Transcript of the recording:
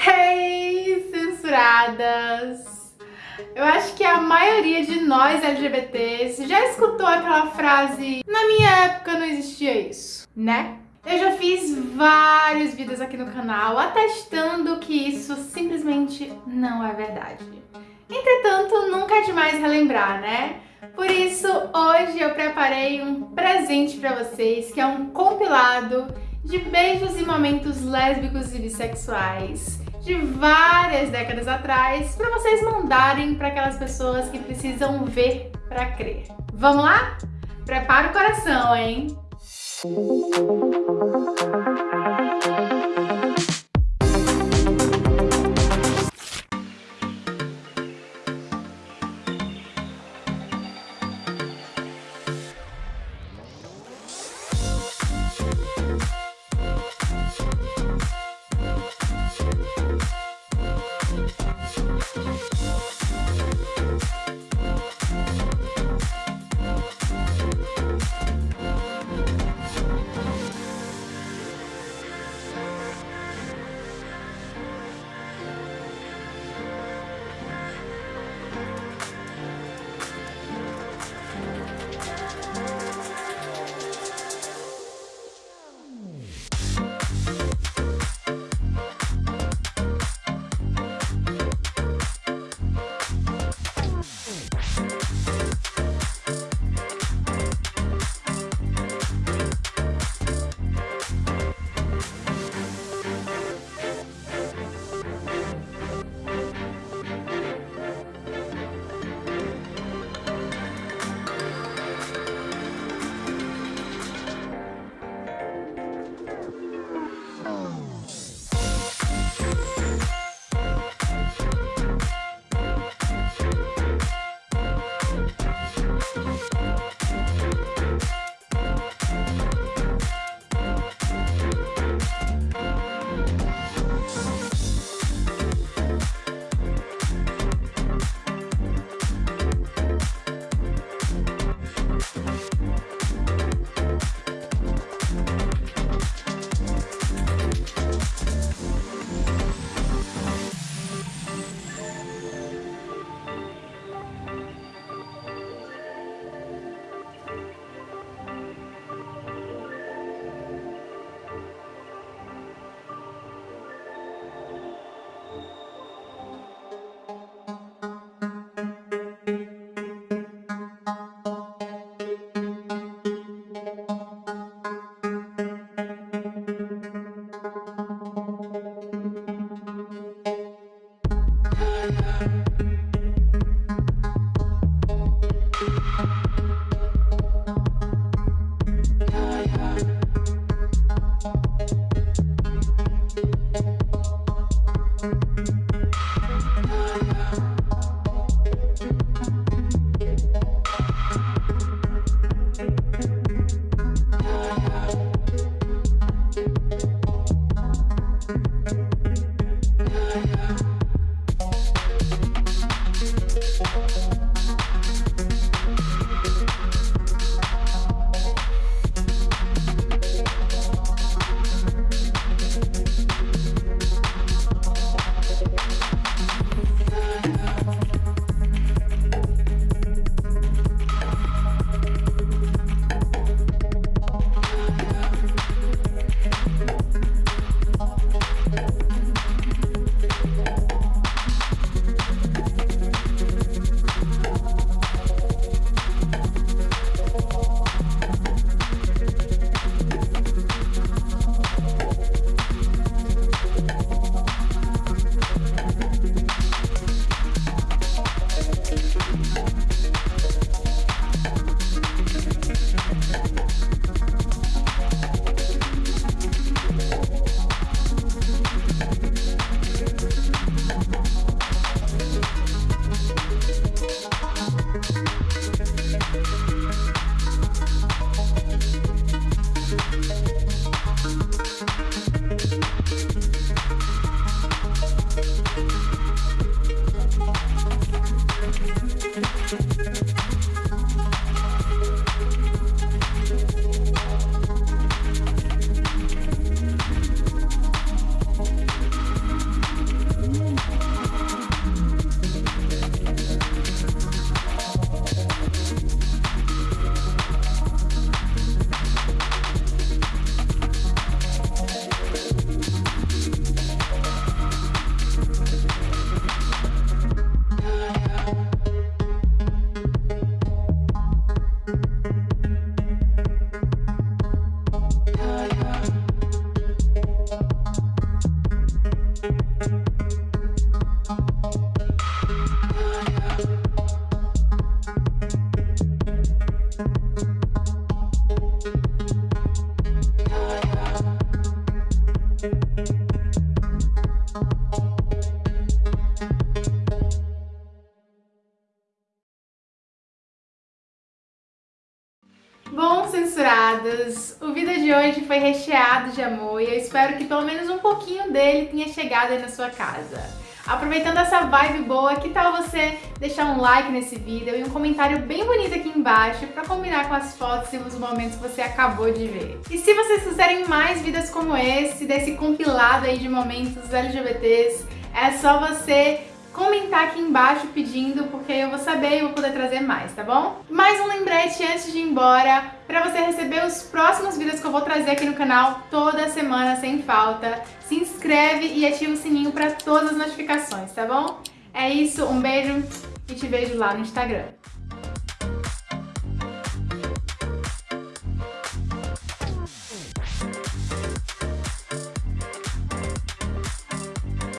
Hey, censuradas! Eu acho que a maioria de nós LGBTs já escutou aquela frase Na minha época não existia isso, né? Eu já fiz vários vídeos aqui no canal atestando que isso simplesmente não é verdade. Entretanto, nunca é demais relembrar, né? Por isso, hoje eu preparei um presente para vocês, que é um compilado de beijos e momentos lésbicos e bissexuais de várias décadas atrás para vocês mandarem para aquelas pessoas que precisam ver para crer. Vamos lá? Prepara o coração, hein? Bom, censuradas, o vídeo de hoje foi recheado de amor e eu espero que pelo menos um pouquinho dele tenha chegado aí na sua casa. Aproveitando essa vibe boa, que tal você deixar um like nesse vídeo e um comentário bem bonito aqui embaixo para combinar com as fotos e os momentos que você acabou de ver. E se vocês quiserem mais vídeos como esse, desse compilado aí de momentos LGBTs, é só você comentar aqui embaixo pedindo, porque eu vou saber e vou poder trazer mais, tá bom? Mais um lembrete antes de ir embora, para você receber os próximos vídeos que eu vou trazer aqui no canal toda semana, sem falta. Se inscreve e ativa o sininho para todas as notificações, tá bom? É isso, um beijo e te vejo lá no Instagram.